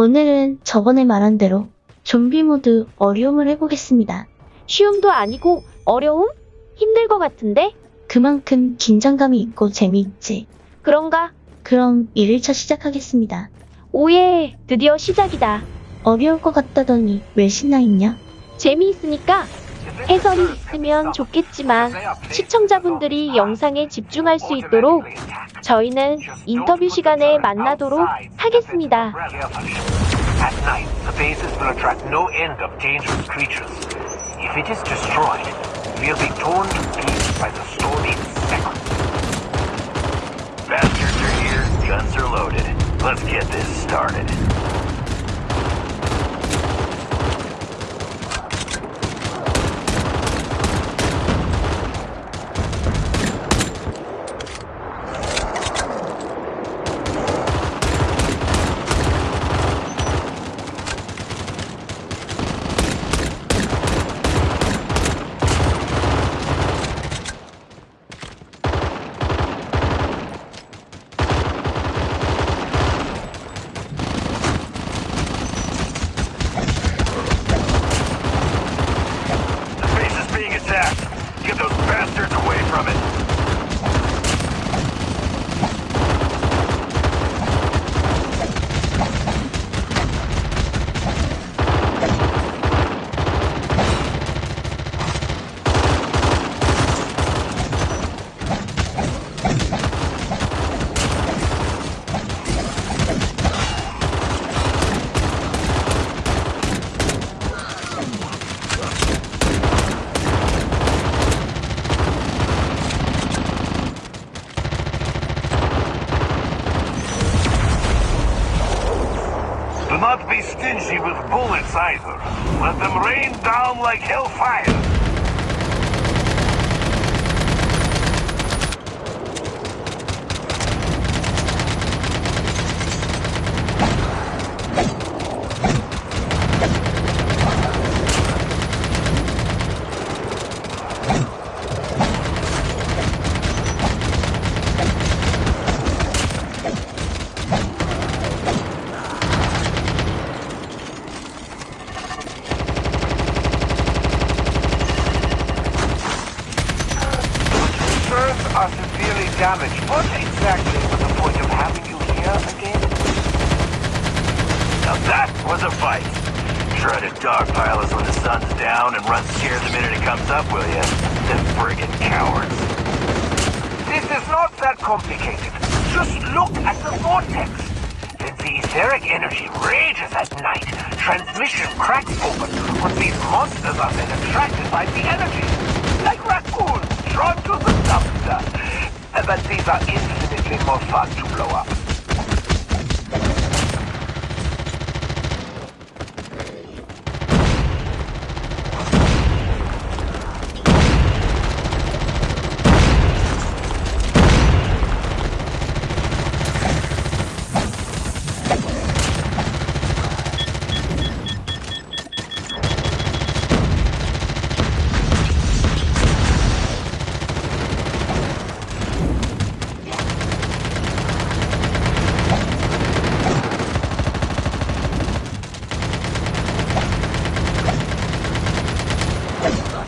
오늘은 저번에 말한 대로 좀비 모드 어려움을 해보겠습니다. 쉬움도 아니고 어려움? 힘들 것 같은데? 그만큼 긴장감이 있고 재미있지. 그런가? 그럼 1일차 시작하겠습니다. 오예, 드디어 시작이다. 어려울 것 같다더니 왜 신나 있냐? 재미있으니까 해설이 있으면 좋겠지만 시청자분들이 영상에 집중할 수 있도록 저희는 인터뷰 시간에 만나도록 하겠습니다. At night, the bases will attract no end of dangerous creatures. If it is destroyed, we'll be torn to pieces by the storm in seconds. Bastards are here, guns are loaded. Let's get this started. Let them rain down like hellfire. Concerns are damaged. What exactly was the point of having you here again? Now that was a fight. Try to dogpile us when the sun's down and run scared the minute it comes up, will you? Them friggin' cowards. This is not that complicated. Just look at the vortex. The etheric energy rages at night, transmission cracks open, but these monsters are then attracted by the energy. Like raccoons drawn to the dumpster. But these are infinitely more fun to blow up.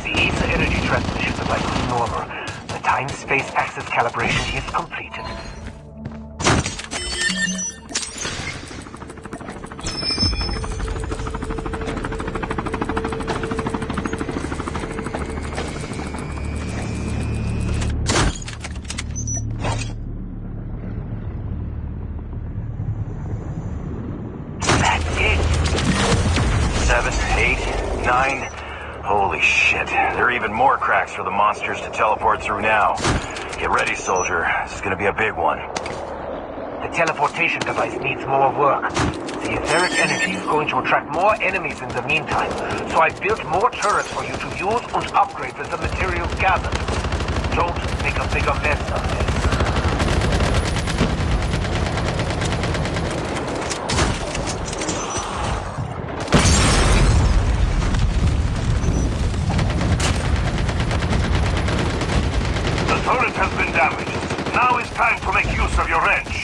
The ether energy transmission device is normal. The time-space axis calibration is completed. Holy shit. There are even more cracks for the monsters to teleport through now. Get ready, soldier. This is gonna be a big one. The teleportation device needs more work. The etheric energy is going to attract more enemies in the meantime, so I built more turrets for you to use and upgrade with the materials gathered. Don't make a bigger mess of this. The turret has been damaged. Now is time to make use of your wrench.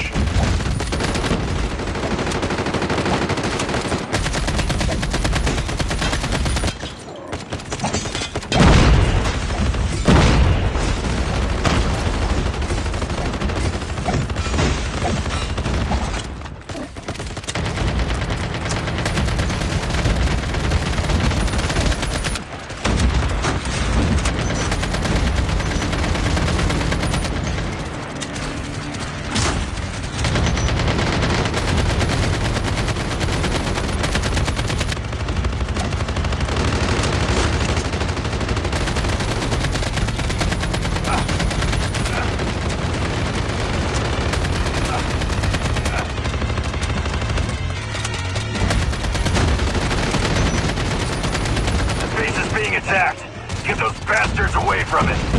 attacked. Get those bastards away from it.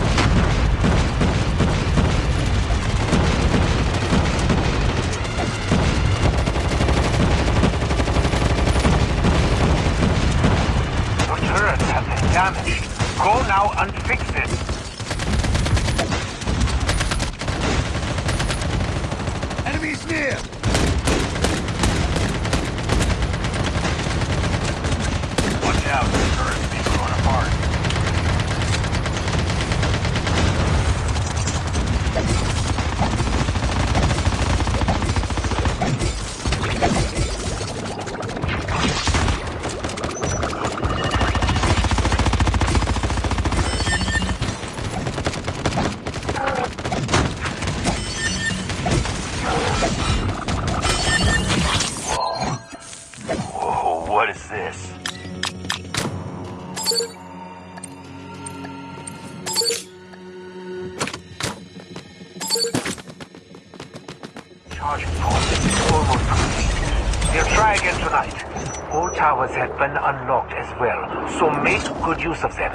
Been unlocked as well, so make good use of them.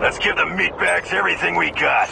Let's give the meatbags everything we got.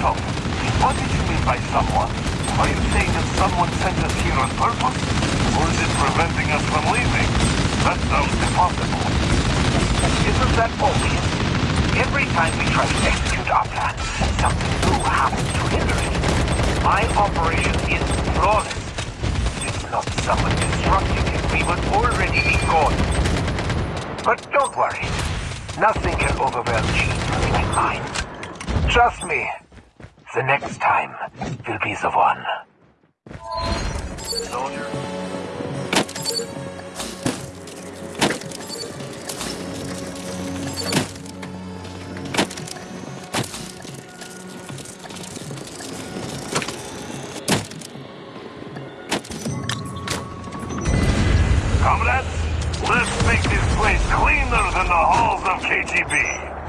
What did you mean by someone? Are you saying that someone sent us here on purpose? Or is it preventing us from leaving? That sounds impossible. Isn't that obvious? Every time we try to execute our plan, something new happens to hinder it. My operation is flawless. If not someone disrupting it, we would already be gone. But don't worry. Nothing can overwhelm Chief like mine. Trust me. The next time will be the one. Soldier. Comrades, let's make this place cleaner than the halls of KGB.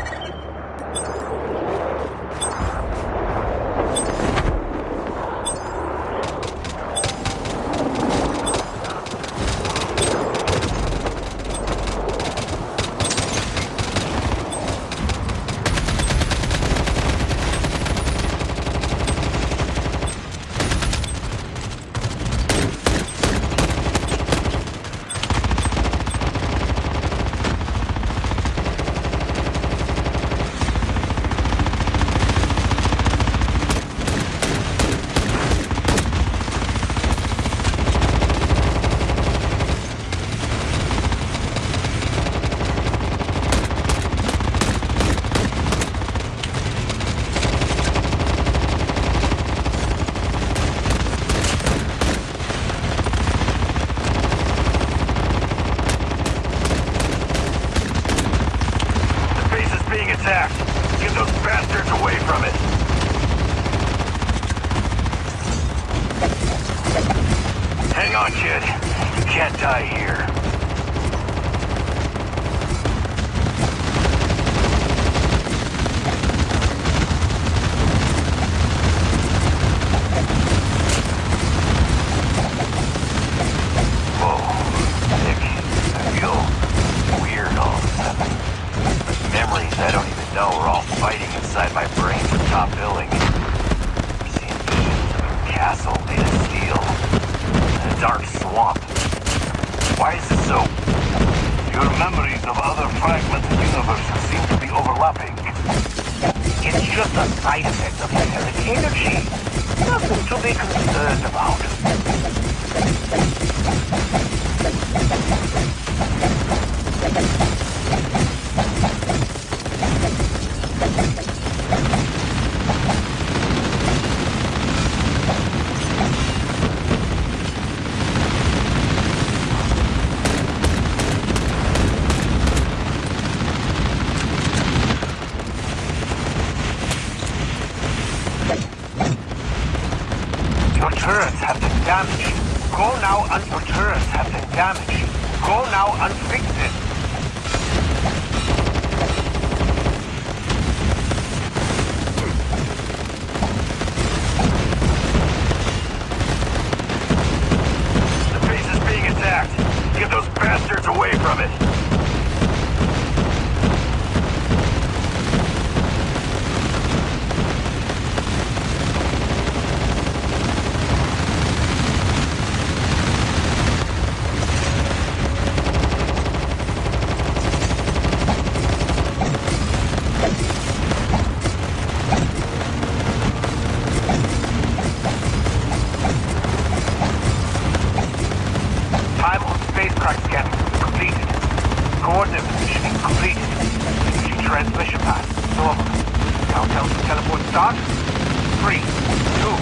Just a side effect of metallic energy. Nothing to be concerned about. Your turrets have been damaged. Go now and your turrets have been damaged. Go now and fix it. The base is being attacked. Get those bastards away from it. Time on spacecraft scanning completed. Coordinate positioning completed. Energy transmission path normal. Countdown to teleport start. Three, two,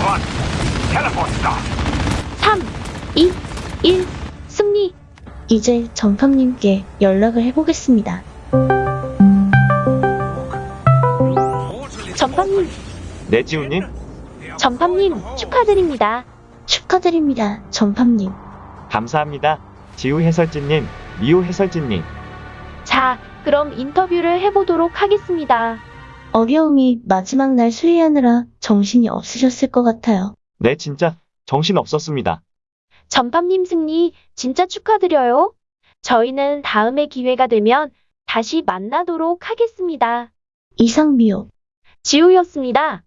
one. Teleport start. 3, 2, 1. 승리. 이제 전팜님께 연락을 해보겠습니다. 전팜님, 네, 지훈님? 전팜님 축하드립니다. 축하드립니다, 전팜님. 감사합니다. 지우 해설진님, 미호 해설진님. 자, 그럼 인터뷰를 해보도록 하겠습니다. 어려움이 마지막 날 수리하느라 정신이 없으셨을 것 같아요. 네, 진짜 정신 없었습니다. 전팜님 승리 진짜 축하드려요. 저희는 다음에 기회가 되면 다시 만나도록 하겠습니다. 이상 미호. 지우였습니다.